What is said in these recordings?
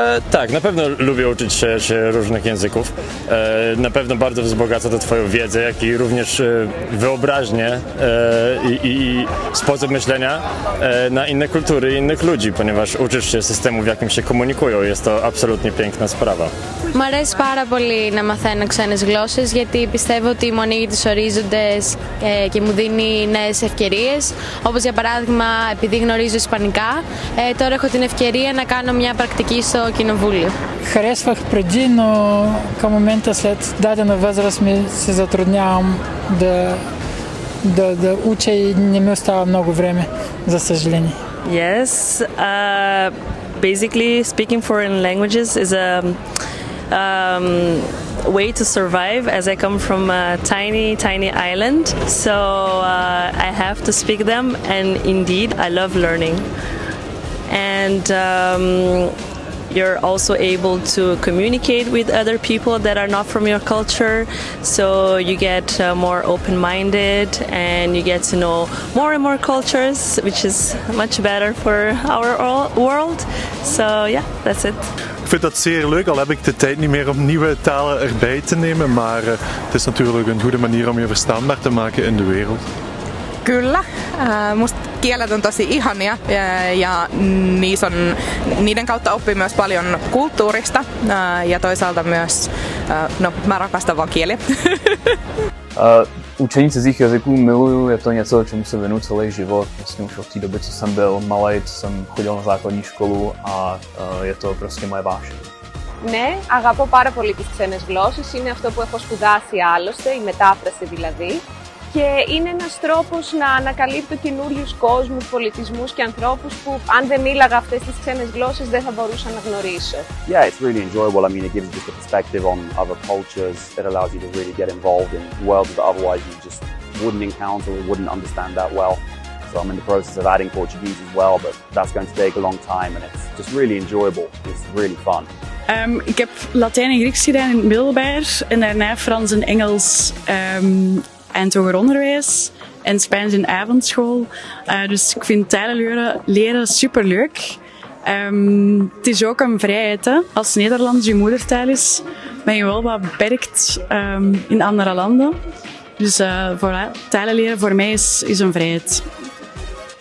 E, tak, na pewno lubię uczyć się, się różnych języków. E, na pewno bardzo wzbogaca to Twoją wiedzę, jak i również e, wyobraźnię e, i, i sposób myślenia e, na inne kultury i innych ludzi, ponieważ uczysz się systemu, w jakim się komunikują. Jest to absolutnie piękna sprawa. Μου αρέσει πάρα πολύ να μαθαίνω ξένες γλώσσες γιατί πιστεύω ότι μου ανοίγει τους ορίζοντες ε, και μου δίνει νέες ευκαιρίες. Όπως για παράδειγμα επειδή γνωρίζω Ισπανικά, ε, τώρα έχω την ευκαιρία να κάνω μια πρακτική στο Κοινοβούλιο. Харесвах преди, но към момента след дадена възраст ми се затруднявам да, да, да уча и не ми остава много време, за съжаление. Yes, uh, basically, speaking foreign languages is a um, way to survive as I come from a tiny, tiny island. So uh, I have to speak them, and indeed, I love learning. And um, you're also able to communicate with other people that are not from your culture. So you get uh, more open minded and you get to know more and more cultures, which is much better for our world. So, yeah, that's it. Ik vind dat zeer leuk, al heb ik de tijd niet meer om nieuwe talen erbij te nemen. Maar eh, het is natuurlijk een goede manier om je verstaanbaar te maken in de wereld. Kyllä. Ää, Musta kielet on tosi ihania ja, ja niissä on, niiden kautta oppii myös paljon kulttuurista ää, ja toisaalta myös, ää, no mä rakastan vaan kieliä. Uh, učení cizích jazyků miluju, je to něco, čemu se věnuju celý život. Vlastně už od té doby, co jsem byl malý, co jsem chodil na základní školu a uh, je to prostě moje vášeň. Ναι, αγαπώ πάρα πολύ τις ξένες γλώσσες. Είναι αυτό που έχω σπουδάσει άλλωστε, η μετάφραση δηλαδή. Και είναι ένας τρόπος να ανακαλύπτω καινούριου κόσμους, πολιτισμούς και ανθρώπους που αν δεν μίλαγα αυτές τις ξένες γλώσσες δεν θα μπορούσα να γνωρίσω. yeah, it's really enjoyable. I mean, it gives you just a perspective on other cultures. It allows you to really get involved in worlds that otherwise you just wouldn't encounter or wouldn't understand that well. So I'm in the process of adding Portuguese as well, but that's going to take a long time and it's just really enjoyable. It's really fun. Ehm, ik heb Latijn en Grieks gedaan in het middelbaar en daarna Frans en Engels ehm, en hoger onderwijs en Spaans in avondschool. Eh, dus ik vind talen leren, leren superleuk. Ehm, het is ook een vrijheid. Hè? Als Nederlands je moedertaal is, ben je wel wat beperkt ehm, in andere landen. Dus eh voilà, leren voor mij is, is een vrijheid.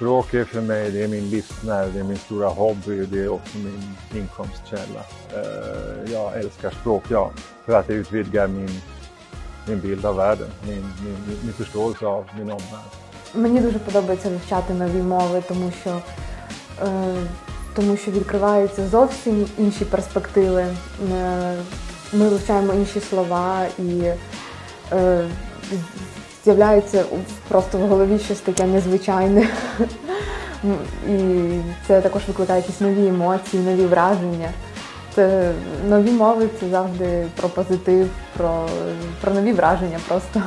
Språk är för mig det är min livsnerv, det är min stora hobby och det är också min inkomstkälla. Eh, Jag älskar språk, ja, för att det utvidgar min bild av världen, min, min, min förståelse av min omvärld. Мені дуже подобається вивчати нові мови, тому що, е, тому що відкриваються зовсім інші перспективи. Е, ми вивчаємо інші слова і е, з'являється просто в голові щось таке незвичайне. І це також викликає якісь нові емоції, нові враження. Це нові мови це завжди про позитив, про, про нові враження просто.